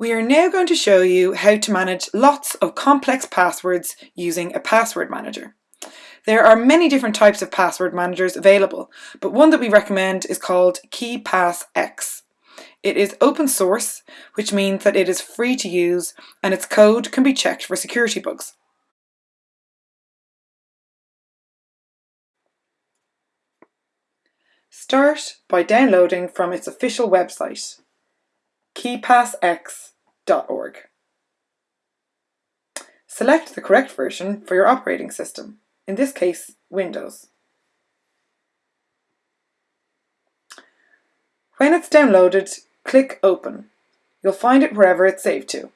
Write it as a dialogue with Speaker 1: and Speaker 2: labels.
Speaker 1: We are now going to show you how to manage lots of complex passwords using a password manager. There are many different types of password managers available, but one that we recommend is called KeePassX. It is open source, which means that it is free to use and its code can be checked for security bugs. Start by downloading from its official website, keepassx.org. Select the correct version for your operating system, in this case Windows. When it's downloaded, click Open. You'll find it wherever it's saved to.